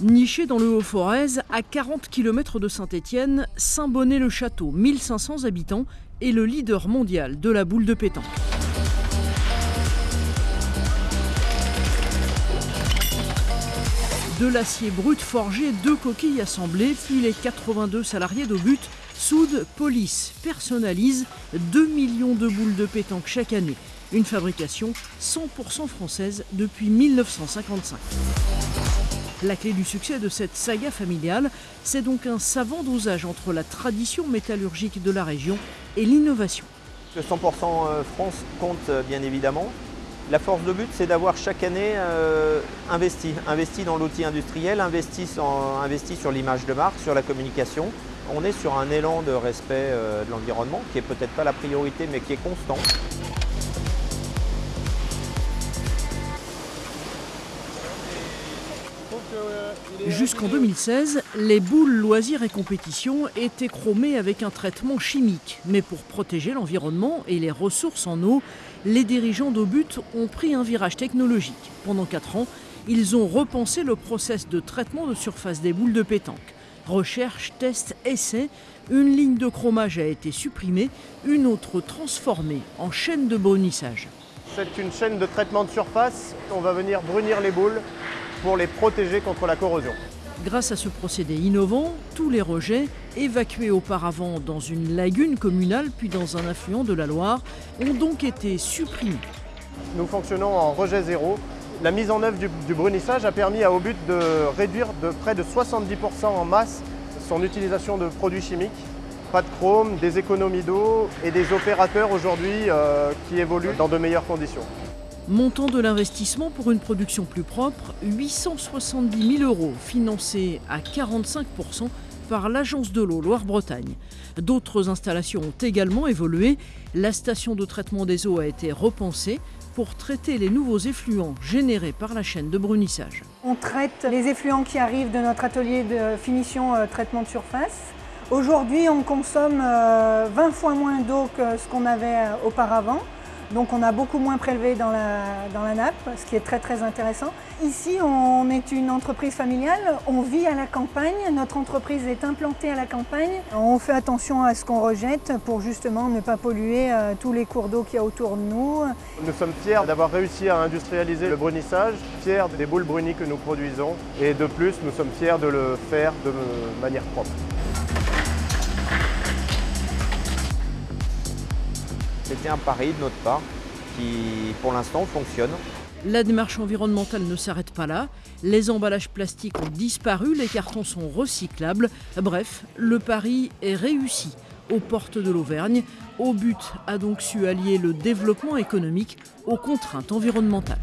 Niché dans le Haut-Forez, à 40 km de Saint-Étienne, Saint-Bonnet-le-Château, 1500 habitants, est le leader mondial de la boule de pétanque. De l'acier brut forgé, deux coquilles assemblées, puis les 82 salariés d'Obut soudent, polissent, personnalisent 2 millions de boules de pétanque chaque année. Une fabrication 100% française depuis 1955. La clé du succès de cette saga familiale, c'est donc un savant dosage entre la tradition métallurgique de la région et l'innovation. Le 100% euh, France compte euh, bien évidemment. La force de but, c'est d'avoir chaque année euh, investi, investi dans l'outil industriel, investi, sur l'image de marque, sur la communication. On est sur un élan de respect de l'environnement qui est peut-être pas la priorité mais qui est constant. Jusqu'en 2016, les boules loisirs et compétitions étaient chromées avec un traitement chimique. Mais pour protéger l'environnement et les ressources en eau, les dirigeants d'Obut ont pris un virage technologique. Pendant 4 ans, ils ont repensé le process de traitement de surface des boules de pétanque. Recherche, test, essai, une ligne de chromage a été supprimée, une autre transformée en chaîne de brunissage. C'est une chaîne de traitement de surface. On va venir brunir les boules pour les protéger contre la corrosion. Grâce à ce procédé innovant, tous les rejets, évacués auparavant dans une lagune communale puis dans un affluent de la Loire, ont donc été supprimés. Nous fonctionnons en rejet zéro. La mise en œuvre du, brunissage a permis à Obut de réduire de près de 70% en masse son utilisation de produits chimiques. Pas de chrome, des économies d'eau et des opérateurs aujourd'hui euh, qui évoluent dans de meilleures conditions. Montant de l'investissement pour une production plus propre, 870 000 euros, financés à 45% par l'Agence de l'eau Loire-Bretagne. D'autres installations ont également évolué. La station de traitement des eaux a été repensée pour traiter les nouveaux effluents générés par la chaîne de brunissage. On traite les effluents qui arrivent de notre atelier de finition euh, traitement de surface. Aujourd'hui, on consomme 20 euh, fois moins d'eau que ce qu'on avait euh, auparavant. Donc on a beaucoup moins prélevé dans la, nappe, ce qui est très très intéressant. Ici, on est une entreprise familiale, on vit à la campagne, notre entreprise est implantée à la campagne. On fait attention à ce qu'on rejette pour justement ne pas polluer euh, tous les cours d'eau qu'il y a autour de nous. Nous sommes fiers d'avoir réussi à industrialiser le brunissage, fiers des boules brunies que nous produisons et de plus, nous sommes fiers de le faire de manière propre. C'était un pari de notre part qui, pour l'instant, fonctionne. La démarche environnementale ne s'arrête pas là. Les emballages plastiques ont disparu, les cartons sont recyclables. Bref, le pari est réussi. Aux portes de l'Auvergne, au but a donc su allier le développement économique aux contraintes environnementales.